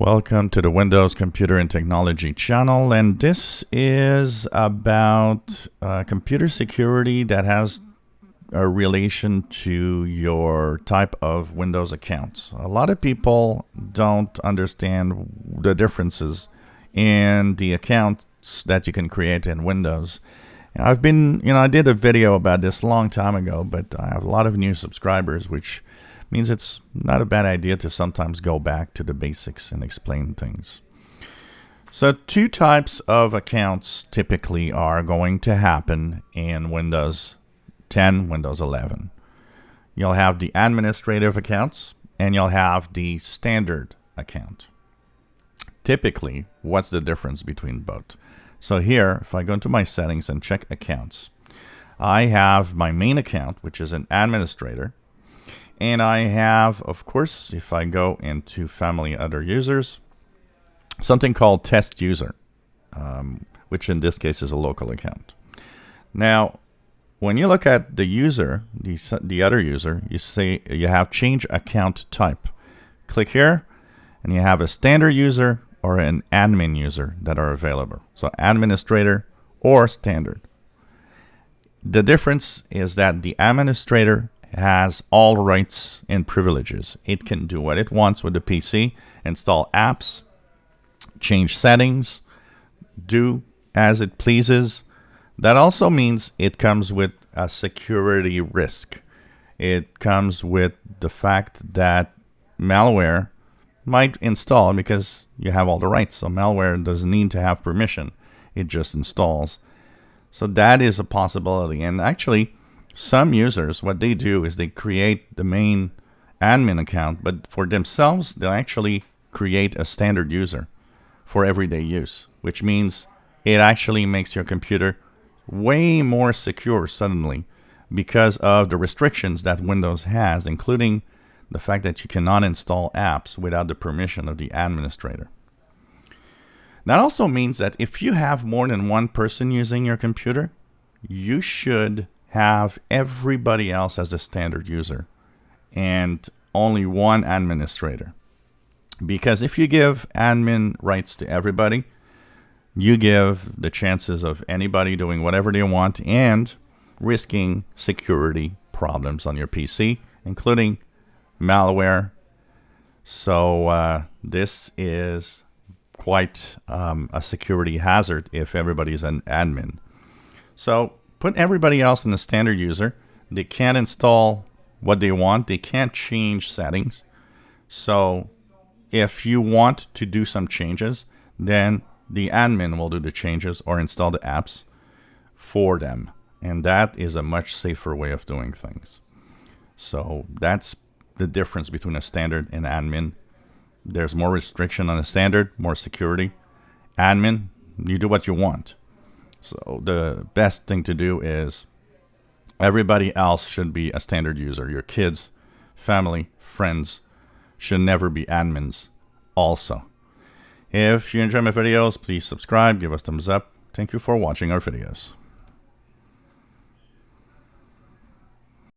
Welcome to the Windows Computer and Technology channel and this is about uh, computer security that has a relation to your type of Windows accounts. A lot of people don't understand the differences in the accounts that you can create in Windows. I've been, you know, I did a video about this a long time ago, but I have a lot of new subscribers, which means it's not a bad idea to sometimes go back to the basics and explain things. So two types of accounts typically are going to happen in Windows 10, Windows 11. You'll have the administrative accounts and you'll have the standard account. Typically, what's the difference between both? So here, if I go into my settings and check accounts, I have my main account, which is an administrator, and I have, of course, if I go into family other users, something called test user, um, which in this case is a local account. Now, when you look at the user, the, the other user, you see you have change account type. Click here, and you have a standard user or an admin user that are available. So administrator or standard. The difference is that the administrator has all rights and privileges. It can do what it wants with the PC, install apps, change settings, do as it pleases. That also means it comes with a security risk. It comes with the fact that malware might install because you have all the rights. So malware doesn't need to have permission. It just installs. So that is a possibility. And actually, some users, what they do is they create the main admin account, but for themselves, they'll actually create a standard user for everyday use, which means it actually makes your computer way more secure suddenly because of the restrictions that Windows has, including the fact that you cannot install apps without the permission of the administrator. That also means that if you have more than one person using your computer, you should have everybody else as a standard user and only one administrator. Because if you give admin rights to everybody, you give the chances of anybody doing whatever they want and risking security problems on your PC, including malware. So uh, this is quite um, a security hazard if everybody's an admin. So Put everybody else in the standard user. They can't install what they want. They can't change settings. So if you want to do some changes, then the admin will do the changes or install the apps for them. And that is a much safer way of doing things. So that's the difference between a standard and admin. There's more restriction on a standard, more security. Admin, you do what you want. So the best thing to do is everybody else should be a standard user. Your kids, family, friends should never be admins also. If you enjoy my videos, please subscribe, give us thumbs up. Thank you for watching our videos.